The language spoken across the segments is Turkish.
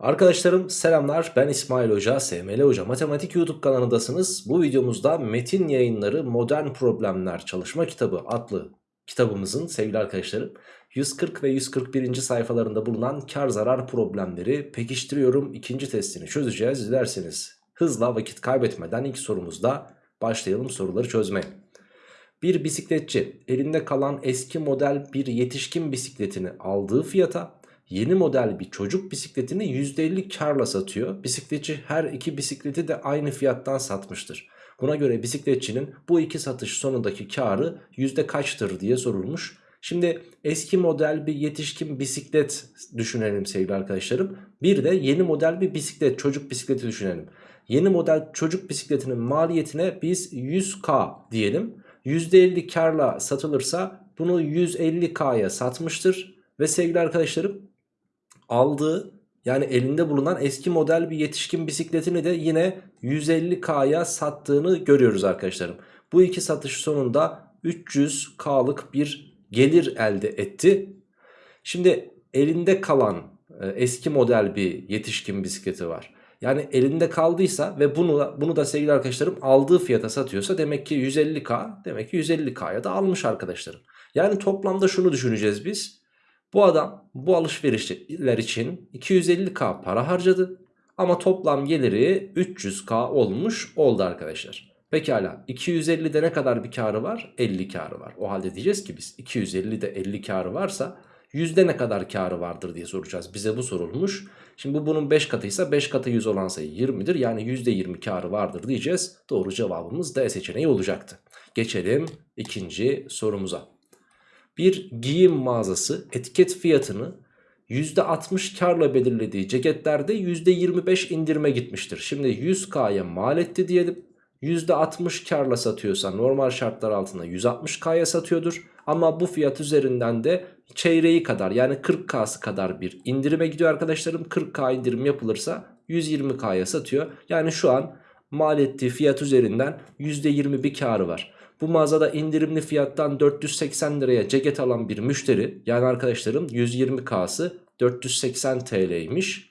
Arkadaşlarım selamlar ben İsmail Hoca, SML Hoca Matematik YouTube kanalındasınız. Bu videomuzda Metin Yayınları Modern Problemler Çalışma Kitabı adlı kitabımızın sevgili arkadaşlarım 140 ve 141. sayfalarında bulunan kar zarar problemleri pekiştiriyorum. ikinci testini çözeceğiz. Dilerseniz hızla vakit kaybetmeden ilk sorumuzda başlayalım soruları çözmeye. Bir bisikletçi elinde kalan eski model bir yetişkin bisikletini aldığı fiyata yeni model bir çocuk bisikletini %50 karla satıyor. Bisikletçi her iki bisikleti de aynı fiyattan satmıştır. Buna göre bisikletçinin bu iki satış sonundaki karı yüzde kaçtır diye sorulmuş. Şimdi eski model bir yetişkin bisiklet düşünelim sevgili arkadaşlarım. Bir de yeni model bir bisiklet çocuk bisikleti düşünelim. Yeni model çocuk bisikletinin maliyetine biz 100k diyelim. %50 karla satılırsa bunu 150k'ya satmıştır. Ve sevgili arkadaşlarım aldığı yani elinde bulunan eski model bir yetişkin bisikletini de yine 150k'ya sattığını görüyoruz arkadaşlarım. Bu iki satış sonunda 300k'lık bir gelir elde etti. Şimdi elinde kalan e, eski model bir yetişkin bisikleti var. Yani elinde kaldıysa ve bunu, bunu da sevgili arkadaşlarım aldığı fiyata satıyorsa demek ki 150k demek ki 150k'ya da almış arkadaşlarım. Yani toplamda şunu düşüneceğiz biz. Bu adam bu alışverişler için 250k para harcadı. Ama toplam geliri 300k olmuş oldu arkadaşlar. Pekala 250'de ne kadar bir karı var? 50 karı var. O halde diyeceğiz ki biz 250'de 50 karı varsa yüzde ne kadar karı vardır diye soracağız. Bize bu sorulmuş. Şimdi bu bunun 5 katıysa 5 katı 100 olan sayı 20'dir. Yani %20 karı vardır diyeceğiz. Doğru cevabımız D seçeneği olacaktı. Geçelim ikinci sorumuza. Bir giyim mağazası etiket fiyatını %60 karla belirlediği ceketlerde %25 indirime gitmiştir. Şimdi 100K'ya mal etti diyelim. %60 karla satıyorsa normal şartlar altında 160K'ya satıyordur. Ama bu fiyat üzerinden de çeyreği kadar yani 40K'sı kadar bir indirime gidiyor arkadaşlarım. 40K indirim yapılırsa 120K'ya satıyor. Yani şu an mal ettiği fiyat üzerinden %20 bir karı var. Bu mağazada indirimli fiyattan 480 liraya ceket alan bir müşteri yani arkadaşlarım 120K'sı 480 TL'ymiş.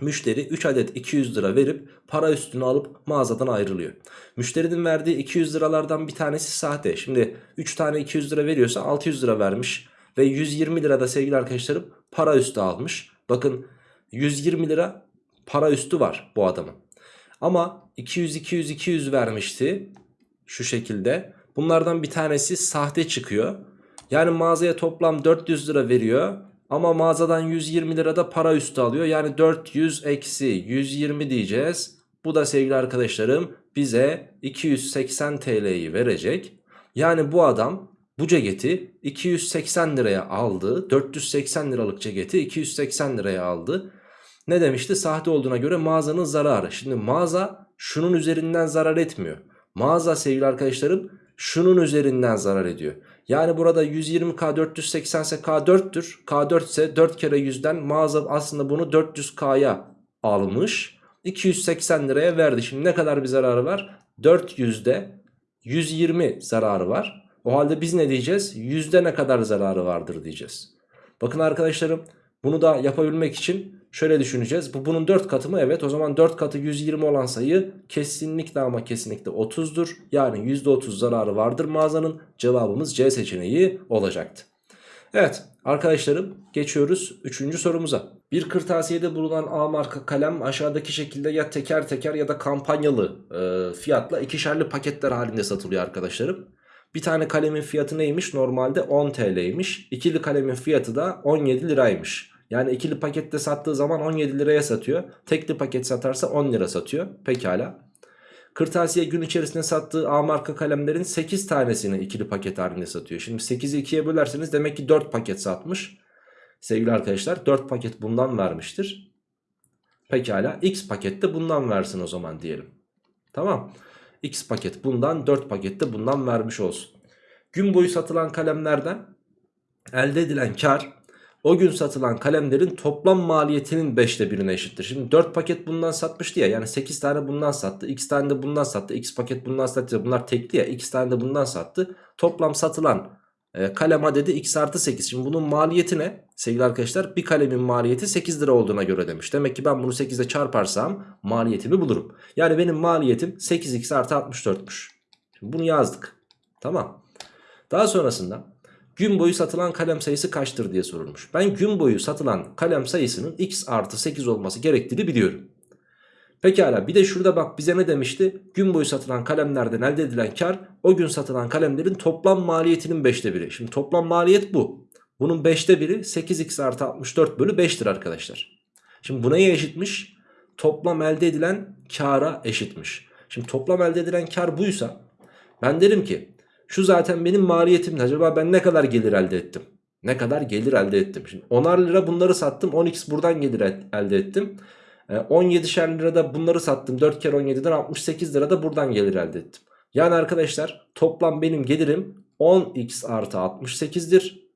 Müşteri 3 adet 200 lira verip para üstünü alıp mağazadan ayrılıyor. Müşterinin verdiği 200 liralardan bir tanesi sahte. Şimdi 3 tane 200 lira veriyorsa 600 lira vermiş. Ve 120 lira da sevgili arkadaşlarım para üstü almış. Bakın 120 lira para üstü var bu adamın. Ama 200-200-200 vermişti şu şekilde. Bunlardan bir tanesi sahte çıkıyor. Yani mağazaya toplam 400 lira veriyor. Ama mağazadan 120 lirada para üstü alıyor. Yani 400 eksi 120 diyeceğiz. Bu da sevgili arkadaşlarım bize 280 TL'yi verecek. Yani bu adam bu ceketi 280 liraya aldı. 480 liralık ceketi 280 liraya aldı. Ne demişti? Sahte olduğuna göre mağazanın zararı. Şimdi mağaza şunun üzerinden zarar etmiyor. Mağaza sevgili arkadaşlarım şunun üzerinden zarar ediyor. Yani burada 120K 480 ise K 4'tür. K 4 ise 4 kere 100'den mağaza aslında bunu 400K'ya almış. 280 liraya verdi. Şimdi ne kadar bir zararı var? 400'de 120 zararı var. O halde biz ne diyeceğiz? Yüzde ne kadar zararı vardır diyeceğiz. Bakın arkadaşlarım bunu da yapabilmek için şöyle düşüneceğiz. Bu bunun 4 katı mı? Evet o zaman 4 katı 120 olan sayı kesinlikle ama kesinlikle 30'dur. Yani %30 zararı vardır mağazanın. Cevabımız C seçeneği olacaktı. Evet arkadaşlarım geçiyoruz 3. sorumuza. Bir kırtasiyede bulunan A marka kalem aşağıdaki şekilde ya teker teker ya da kampanyalı e, fiyatla ikişerli paketler halinde satılıyor arkadaşlarım. Bir tane kalemin fiyatı neymiş? Normalde 10 TL'ymiş. İkili kalemin fiyatı da 17 liraymış. Yani ikili pakette sattığı zaman 17 liraya satıyor. Tekli paket satarsa 10 lira satıyor. Pekala. Kırtasiye gün içerisinde sattığı A marka kalemlerin 8 tanesini ikili paket halinde satıyor. Şimdi 8'i 2'ye bölerseniz demek ki 4 paket satmış. Sevgili arkadaşlar 4 paket bundan vermiştir. Pekala X pakette bundan versin o zaman diyelim. Tamam. X paket bundan 4 paket de bundan vermiş olsun. Gün boyu satılan kalemlerden elde edilen kar o gün satılan kalemlerin toplam maliyetinin 5'te birine eşittir. Şimdi 4 paket bundan satmıştı ya yani 8 tane bundan sattı. X tane de bundan sattı. X paket bundan sattı. Bunlar tekli ya. X tane de bundan sattı. Toplam satılan E, kalem adedi x artı 8. Şimdi bunun maliyeti ne? Sevgili arkadaşlar bir kalemin maliyeti 8 lira olduğuna göre demiş. Demek ki ben bunu 8'e çarparsam maliyetimi bulurum. Yani benim maliyetim 8x artı 64'müş. Şimdi bunu yazdık. Tamam. Daha sonrasında gün boyu satılan kalem sayısı kaçtır diye sorulmuş. Ben gün boyu satılan kalem sayısının x artı 8 olması gerektiğini biliyorum. Pekala bir de şurada bak bize ne demişti? Gün boyu satılan kalemlerden elde edilen kar o gün satılan kalemlerin toplam maliyetinin 5'te biri. Şimdi toplam maliyet bu. Bunun 5'te biri 8x artı 64 bölü 5'tir arkadaşlar. Şimdi bu neye eşitmiş? Toplam elde edilen kara eşitmiş. Şimdi toplam elde edilen kar buysa ben derim ki şu zaten benim maliyetim. Acaba ben ne kadar gelir elde ettim? Ne kadar gelir elde ettim? Şimdi 10'ar lira bunları sattım 10x buradan gelir elde ettim. 17'şer lirada bunları sattım 4 kere 17'den 68 lirada buradan gelir elde ettim. Yani arkadaşlar toplam benim gelirim 10x artı 68'dir.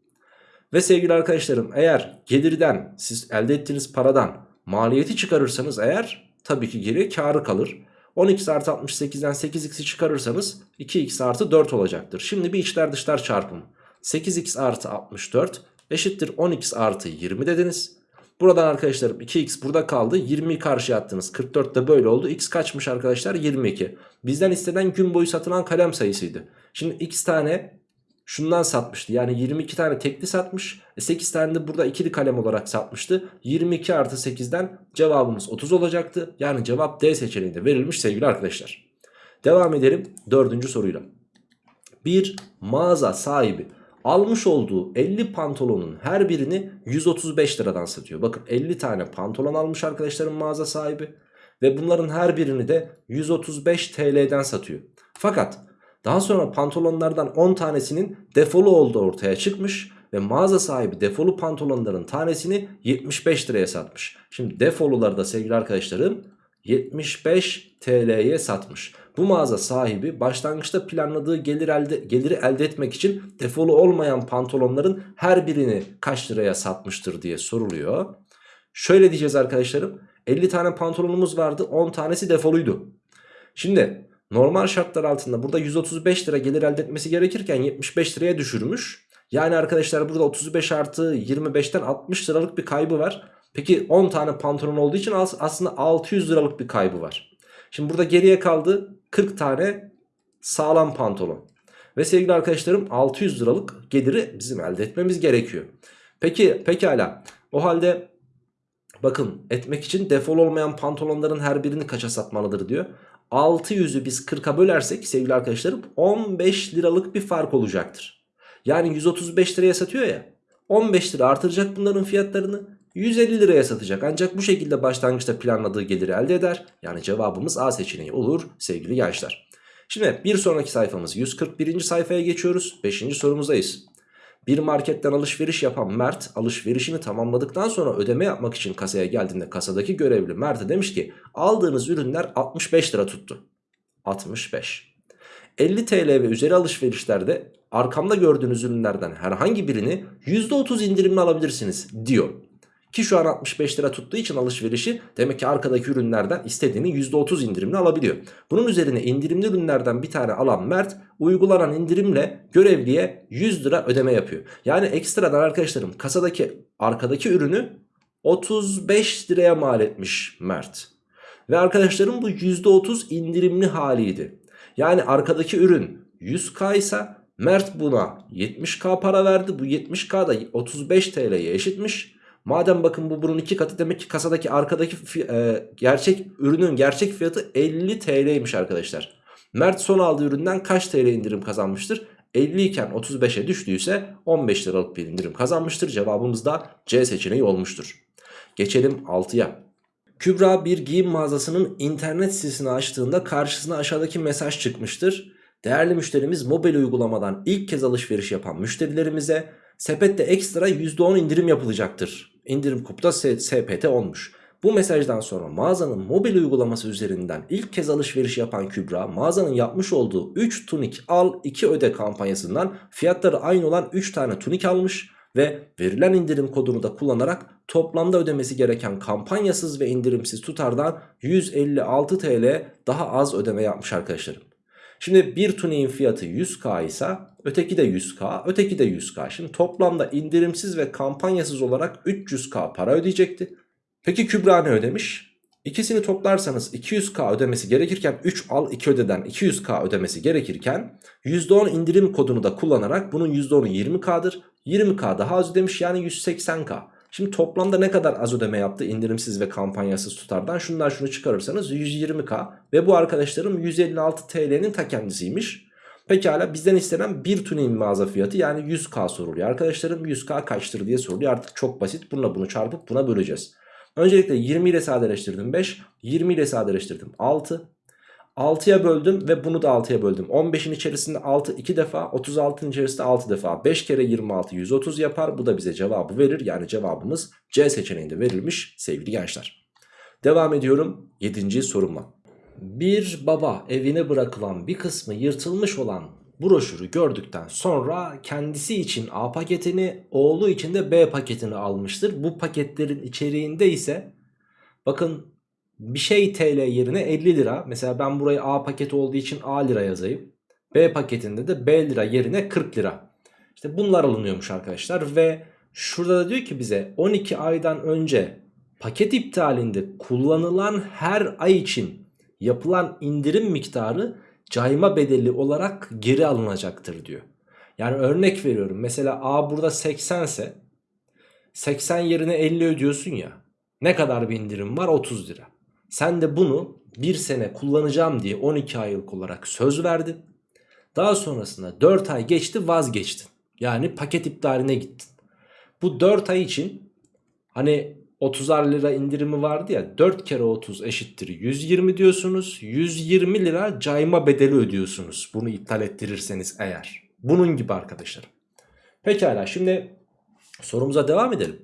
Ve sevgili arkadaşlarım eğer gelirden siz elde ettiğiniz paradan maliyeti çıkarırsanız eğer tabii ki geri karı kalır. 10x artı 68'den 8x'i çıkarırsanız 2x artı 4 olacaktır. Şimdi bir içler dışlar çarpımı. 8x artı 64 eşittir 10x artı 20 dediniz. Buradan arkadaşlarım 2x burada kaldı. 20'yi karşıya attınız. 44 de böyle oldu. X kaçmış arkadaşlar? 22. Bizden istenen gün boyu satılan kalem sayısıydı. Şimdi x tane şundan satmıştı. Yani 22 tane tekli satmış. E 8 tane de burada ikili kalem olarak satmıştı. 22 artı 8'den cevabımız 30 olacaktı. Yani cevap D seçeneğinde verilmiş sevgili arkadaşlar. Devam edelim dördüncü soruyla. Bir mağaza sahibi almış olduğu 50 pantolonun her birini 135 liradan satıyor. Bakın 50 tane pantolon almış arkadaşlarım mağaza sahibi. Ve bunların her birini de 135 TL'den satıyor. Fakat daha sonra pantolonlardan 10 tanesinin defolu olduğu ortaya çıkmış. Ve mağaza sahibi defolu pantolonların tanesini 75 liraya satmış. Şimdi defoluları da sevgili arkadaşlarım 75 TL'ye satmış. Bu mağaza sahibi başlangıçta planladığı gelir elde, geliri elde etmek için defolu olmayan pantolonların her birini kaç liraya satmıştır diye soruluyor. Şöyle diyeceğiz arkadaşlarım 50 tane pantolonumuz vardı 10 tanesi defoluydu. Şimdi normal şartlar altında burada 135 lira gelir elde etmesi gerekirken 75 liraya düşürmüş. Yani arkadaşlar burada 35 artı 25'ten 60 liralık bir kaybı var. Peki 10 tane pantolon olduğu için aslında 600 liralık bir kaybı var. Şimdi burada geriye kaldı 40 tane sağlam pantolon. Ve sevgili arkadaşlarım 600 liralık geliri bizim elde etmemiz gerekiyor. Peki pekala o halde bakın etmek için defol olmayan pantolonların her birini kaça satmalıdır diyor. 600'ü biz 40'a bölersek sevgili arkadaşlarım 15 liralık bir fark olacaktır. Yani 135 liraya satıyor ya 15 lira artıracak bunların fiyatlarını 150 liraya satacak ancak bu şekilde başlangıçta planladığı geliri elde eder. Yani cevabımız A seçeneği olur sevgili gençler. Şimdi bir sonraki sayfamız 141. sayfaya geçiyoruz. 5. sorumuzdayız. Bir marketten alışveriş yapan Mert alışverişini tamamladıktan sonra ödeme yapmak için kasaya geldiğinde kasadaki görevli Mert'e demiş ki aldığınız ürünler 65 lira tuttu. 65. 50 TL ve üzeri alışverişlerde arkamda gördüğünüz ürünlerden herhangi birini %30 indirimli alabilirsiniz diyor. Ki şu an 65 lira tuttuğu için alışverişi demek ki arkadaki ürünlerden istediğini %30 indirimli alabiliyor. Bunun üzerine indirimli ürünlerden bir tane alan Mert uygulanan indirimle görevliye 100 lira ödeme yapıyor. Yani ekstradan arkadaşlarım kasadaki arkadaki ürünü 35 liraya mal etmiş Mert. Ve arkadaşlarım bu %30 indirimli haliydi. Yani arkadaki ürün 100k ise Mert buna 70k para verdi. Bu 70k da 35 TL'ye eşitmiş. Madem bakın bu bunun iki katı demek ki kasadaki arkadaki e, gerçek ürünün gerçek fiyatı 50 TL'ymiş arkadaşlar. Mert son aldığı üründen kaç TL indirim kazanmıştır? 50 iken 35'e düştüyse 15 liralık bir indirim kazanmıştır. Cevabımız da C seçeneği olmuştur. Geçelim 6'ya. Kübra bir giyim mağazasının internet sitesini açtığında karşısına aşağıdaki mesaj çıkmıştır. Değerli müşterimiz mobil uygulamadan ilk kez alışveriş yapan müşterilerimize sepette ekstra %10 indirim yapılacaktır indirim kupta SPT olmuş. Bu mesajdan sonra mağazanın mobil uygulaması üzerinden ilk kez alışveriş yapan Kübra mağazanın yapmış olduğu 3 tunik al 2 öde kampanyasından fiyatları aynı olan 3 tane tunik almış ve verilen indirim kodunu da kullanarak toplamda ödemesi gereken kampanyasız ve indirimsiz tutardan 156 TL daha az ödeme yapmış arkadaşlarım. Şimdi bir tuniğin fiyatı 100k ise Öteki de 100k, öteki de 100k. Şimdi toplamda indirimsiz ve kampanyasız olarak 300k para ödeyecekti. Peki Kübra ne ödemiş? İkisini toplarsanız 200k ödemesi gerekirken 3 al 2 ödeden 200k ödemesi gerekirken %10 indirim kodunu da kullanarak bunun %10'u 20k'dır. 20k daha az ödemiş yani 180k. Şimdi toplamda ne kadar az ödeme yaptı indirimsiz ve kampanyasız tutardan şundan şunu çıkarırsanız 120k ve bu arkadaşlarım 156 TL'nin ta kendisiymiş. Pekala bizden istenen bir tuning mağaza fiyatı yani 100k soruluyor. Arkadaşlarım 100k kaçtır diye soruluyor artık çok basit bununla bunu çarpıp buna böleceğiz. Öncelikle 20 ile sadeleştirdim 5, 20 ile sadeleştirdim 6. 6'ya böldüm ve bunu da 6'ya böldüm. 15'in içerisinde 6 2 defa, 36'ın içerisinde 6 defa. 5 kere 26 130 yapar. Bu da bize cevabı verir. Yani cevabımız C seçeneğinde verilmiş sevgili gençler. Devam ediyorum 7. sorumla. Bir baba evine bırakılan bir kısmı yırtılmış olan broşürü gördükten sonra kendisi için A paketini, oğlu için de B paketini almıştır. Bu paketlerin içeriğinde ise bakın bir şey TL yerine 50 lira. Mesela ben burayı A paketi olduğu için A lira yazayım. B paketinde de B lira yerine 40 lira. İşte bunlar alınıyormuş arkadaşlar ve şurada da diyor ki bize 12 aydan önce paket iptalinde kullanılan her ay için yapılan indirim miktarı cayma bedeli olarak geri alınacaktır diyor. Yani örnek veriyorum mesela A burada 80 ise 80 yerine 50 ödüyorsun ya ne kadar bir indirim var 30 lira. Sen de bunu bir sene kullanacağım diye 12 aylık olarak söz verdin. Daha sonrasında 4 ay geçti vazgeçtin. Yani paket iptaline gittin. Bu 4 ay için hani 30'ar lira indirimi vardı ya 4 kere 30 eşittir 120 diyorsunuz. 120 lira cayma bedeli ödüyorsunuz. Bunu iptal ettirirseniz eğer. Bunun gibi arkadaşlar. Pekala şimdi sorumuza devam edelim.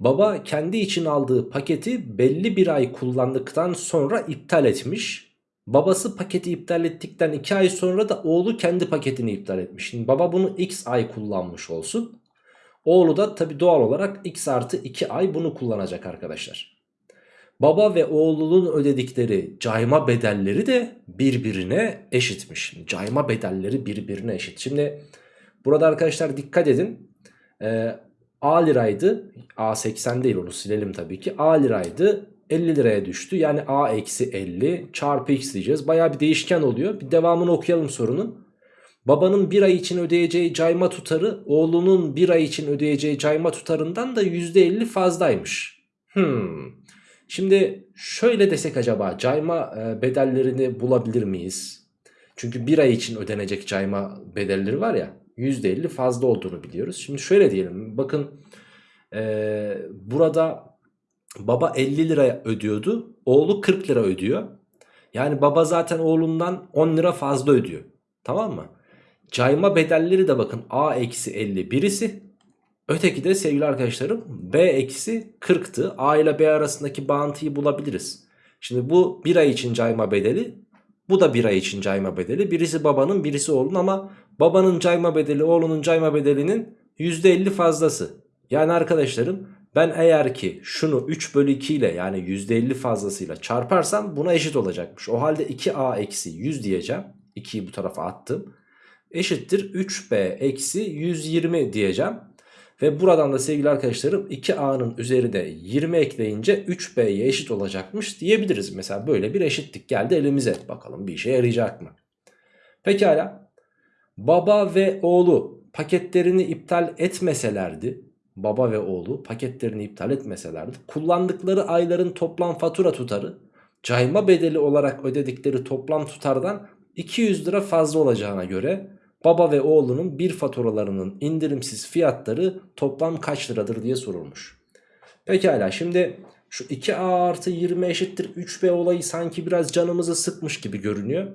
Baba kendi için aldığı paketi belli bir ay kullandıktan sonra iptal etmiş. Babası paketi iptal ettikten 2 ay sonra da oğlu kendi paketini iptal etmiş. Şimdi baba bunu x ay kullanmış olsun. Oğlu da tabi doğal olarak x artı 2 ay bunu kullanacak arkadaşlar. Baba ve oğlunun ödedikleri cayma bedelleri de birbirine eşitmiş. Cayma bedelleri birbirine eşit. Şimdi burada arkadaşlar dikkat edin. Ee, A liraydı. A 80 değil onu silelim tabii ki. A liraydı. 50 liraya düştü. Yani A eksi 50 çarpı x diyeceğiz. Baya bir değişken oluyor. Bir devamını okuyalım sorunun. Babanın bir ay için ödeyeceği cayma tutarı oğlunun bir ay için ödeyeceği cayma tutarından da %50 fazlaymış. Hmm. Şimdi şöyle desek acaba cayma e, bedellerini bulabilir miyiz? Çünkü bir ay için ödenecek cayma bedelleri var ya %50 fazla olduğunu biliyoruz. Şimdi şöyle diyelim bakın e, burada baba 50 lira ödüyordu oğlu 40 lira ödüyor. Yani baba zaten oğlundan 10 lira fazla ödüyor. Tamam mı? Cayma bedelleri de bakın A eksi 50 birisi. Öteki de sevgili arkadaşlarım B eksi 40'tı. A ile B arasındaki bağıntıyı bulabiliriz. Şimdi bu bir ay için cayma bedeli. Bu da bir ay için cayma bedeli. Birisi babanın birisi oğlun ama babanın cayma bedeli oğlunun cayma bedelinin %50 fazlası. Yani arkadaşlarım ben eğer ki şunu 3 bölü 2 ile yani %50 fazlasıyla çarparsam buna eşit olacakmış. O halde 2a eksi 100 diyeceğim. 2'yi bu tarafa attım eşittir 3b eksi 120 diyeceğim. Ve buradan da sevgili arkadaşlarım 2a'nın üzerine 20 ekleyince 3b'ye eşit olacakmış diyebiliriz. Mesela böyle bir eşitlik geldi elimize. Bakalım bir işe yarayacak mı? Pekala. Baba ve oğlu paketlerini iptal etmeselerdi baba ve oğlu paketlerini iptal etmeselerdi kullandıkları ayların toplam fatura tutarı cayma bedeli olarak ödedikleri toplam tutardan 200 lira fazla olacağına göre baba ve oğlunun bir faturalarının indirimsiz fiyatları toplam kaç liradır diye sorulmuş. Pekala şimdi şu 2a artı 20 eşittir 3b olayı sanki biraz canımızı sıkmış gibi görünüyor.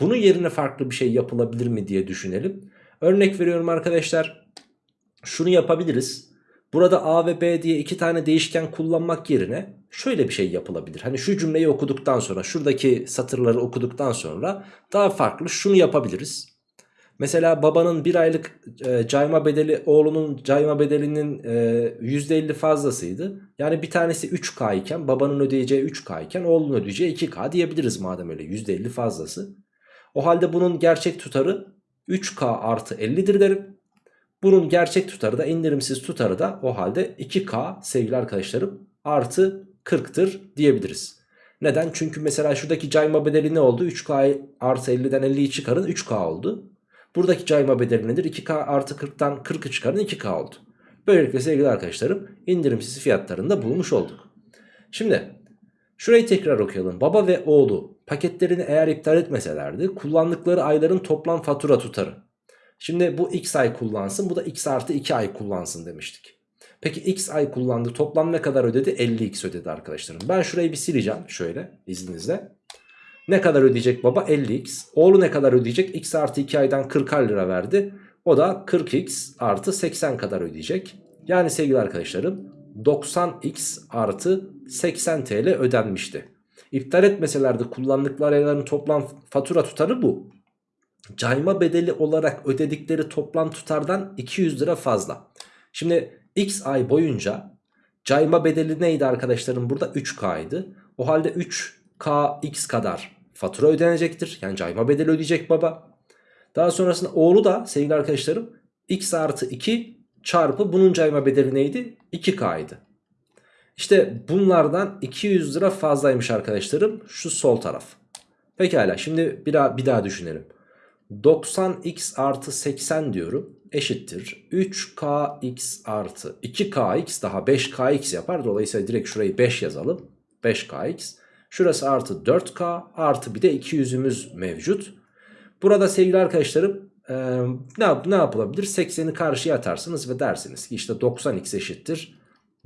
Bunun yerine farklı bir şey yapılabilir mi diye düşünelim. Örnek veriyorum arkadaşlar. Şunu yapabiliriz. Burada a ve b diye iki tane değişken kullanmak yerine şöyle bir şey yapılabilir. Hani şu cümleyi okuduktan sonra şuradaki satırları okuduktan sonra daha farklı şunu yapabiliriz. Mesela babanın bir aylık e, cayma bedeli oğlunun cayma bedelinin e, %50 fazlasıydı. Yani bir tanesi 3K iken babanın ödeyeceği 3K iken oğlunun ödeyeceği 2K diyebiliriz madem öyle %50 fazlası. O halde bunun gerçek tutarı 3K artı 50'dir derim. Bunun gerçek tutarı da indirimsiz tutarı da o halde 2K sevgili arkadaşlarım artı 40'tır diyebiliriz. Neden? Çünkü mesela şuradaki cayma bedeli ne oldu? 3K artı 50'den 50'yi çıkarın 3K oldu. Buradaki cayma bedeli nedir? 2K artı 40'tan 40'ı çıkarın 2K oldu. Böylelikle sevgili arkadaşlarım indirimsiz fiyatlarını da bulmuş olduk. Şimdi şurayı tekrar okuyalım. Baba ve oğlu paketlerini eğer iptal etmeselerdi kullandıkları ayların toplam fatura tutarı. Şimdi bu x ay kullansın bu da x artı 2 ay kullansın demiştik. Peki x ay kullandı toplam ne kadar ödedi? 50x ödedi arkadaşlarım. Ben şurayı bir sileceğim şöyle izninizle. Ne kadar ödeyecek baba? 50x. Oğlu ne kadar ödeyecek? x artı 2 aydan 40 lira verdi. O da 40x artı 80 kadar ödeyecek. Yani sevgili arkadaşlarım 90x artı 80 TL ödenmişti. İptal etmeselerdi kullandıkları ayların toplam fatura tutarı bu. Cayma bedeli olarak ödedikleri toplam tutardan 200 lira fazla. Şimdi x ay boyunca cayma bedeli neydi arkadaşlarım burada 3k'ydı. O halde 3kx kadar fatura ödenecektir. Yani cayma bedeli ödeyecek baba. Daha sonrasında oğlu da sevgili arkadaşlarım x artı 2 çarpı bunun cayma bedeli neydi? 2k'ydı. İşte bunlardan 200 lira fazlaymış arkadaşlarım şu sol taraf. Pekala şimdi bir daha, bir daha düşünelim. 90x artı 80 diyorum eşittir 3kx artı 2kx daha 5kx yapar. Dolayısıyla direkt şurayı 5 yazalım. 5kx. Şurası artı 4k artı bir de 200'ümüz mevcut. Burada sevgili arkadaşlarım e, ne, ne yapılabilir? 80'i karşıya atarsınız ve dersiniz ki işte 90x eşittir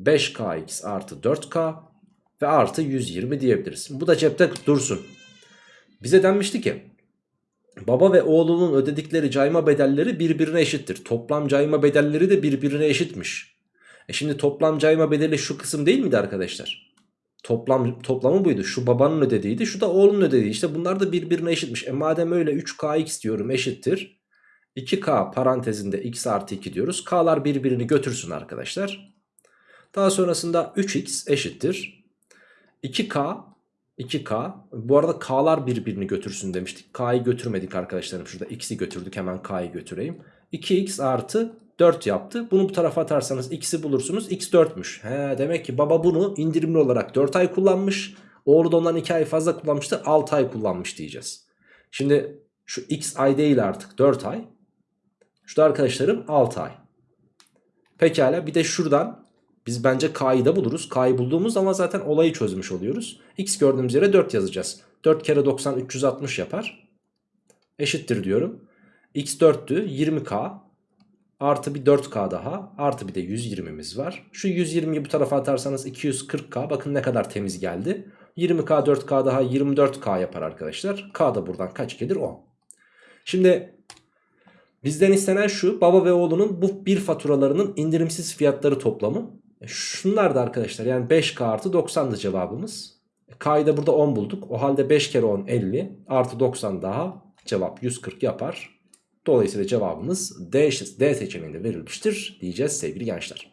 5kx artı 4k ve artı 120 diyebiliriz. Bu da cepte dursun. Bize denmişti ki baba ve oğlunun ödedikleri cayma bedelleri birbirine eşittir. Toplam cayma bedelleri de birbirine eşitmiş. E şimdi toplam cayma bedeli şu kısım değil miydi arkadaşlar? Toplam, toplamı buydu. Şu babanın ödediğiydi. Şu da oğlunun ödediği. İşte bunlar da birbirine eşitmiş. E madem öyle 3kx diyorum eşittir. 2k parantezinde x artı 2 diyoruz. K'lar birbirini götürsün arkadaşlar. Daha sonrasında 3x eşittir. 2k 2k bu arada k'lar birbirini götürsün demiştik. K'yı götürmedik arkadaşlarım. Şurada x'i götürdük hemen k'yı götüreyim. 2x artı 4 yaptı. Bunu bu tarafa atarsanız x'i bulursunuz. x 4'müş. He, demek ki baba bunu indirimli olarak 4 ay kullanmış. Oğlu da ondan 2 ay fazla kullanmıştı. 6 ay kullanmış diyeceğiz. Şimdi şu x ay değil artık 4 ay. Şurada arkadaşlarım 6 ay. Pekala bir de şuradan biz bence k'yı da buluruz. K'yı bulduğumuz zaman zaten olayı çözmüş oluyoruz. X gördüğümüz yere 4 yazacağız. 4 kere 90 360 yapar. Eşittir diyorum. X 4'tü 20k. Artı bir 4k daha. Artı bir de 120'miz var. Şu 120'yi bu tarafa atarsanız 240k. Bakın ne kadar temiz geldi. 20k 4k daha 24k yapar arkadaşlar. K da buradan kaç gelir? 10. Şimdi bizden istenen şu. Baba ve oğlunun bu bir faturalarının indirimsiz fiyatları toplamı. E, şunlar da arkadaşlar yani 5K artı 90'dı cevabımız. E, K'yı da burada 10 bulduk. O halde 5 kere 10 50 artı 90 daha cevap 140 yapar. Dolayısıyla cevabımız D, D seçeneğinde verilmiştir diyeceğiz sevgili gençler.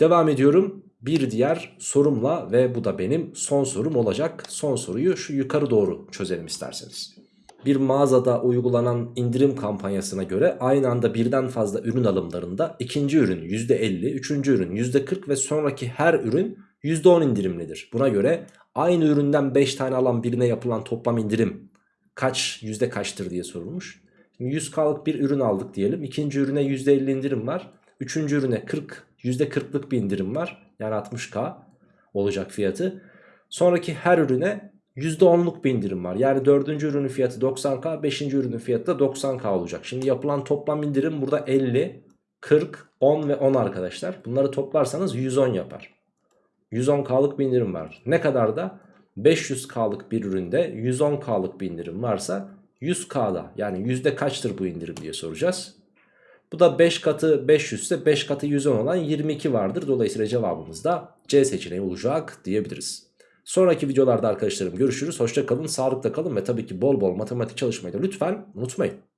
Devam ediyorum bir diğer sorumla ve bu da benim son sorum olacak. Son soruyu şu yukarı doğru çözelim isterseniz bir mağazada uygulanan indirim kampanyasına göre aynı anda birden fazla ürün alımlarında ikinci ürün %50, üçüncü ürün %40 ve sonraki her ürün %10 indirimlidir. Buna göre aynı üründen 5 tane alan birine yapılan toplam indirim kaç yüzde kaçtır diye sorulmuş. Şimdi 100K'lık bir ürün aldık diyelim. İkinci ürüne %50 indirim var. Üçüncü ürüne 40, %40'lık bir indirim var. Yani 60K olacak fiyatı. Sonraki her ürüne %10'luk bir indirim var. Yani dördüncü ürünün fiyatı 90k, beşinci ürünün fiyatı da 90k olacak. Şimdi yapılan toplam indirim burada 50, 40, 10 ve 10 arkadaşlar. Bunları toplarsanız 110 yapar. 110k'lık bir indirim var. Ne kadar da 500k'lık bir üründe 110k'lık bir indirim varsa 100k'da yani yüzde kaçtır bu indirim diye soracağız. Bu da 5 katı 500 ise 5 katı 110 olan 22 vardır. Dolayısıyla cevabımız da C seçeneği olacak diyebiliriz. Sonraki videolarda arkadaşlarım görüşürüz. Hoşça kalın, sağlıkla kalın ve tabii ki bol bol matematik çalışmayı da lütfen unutmayın.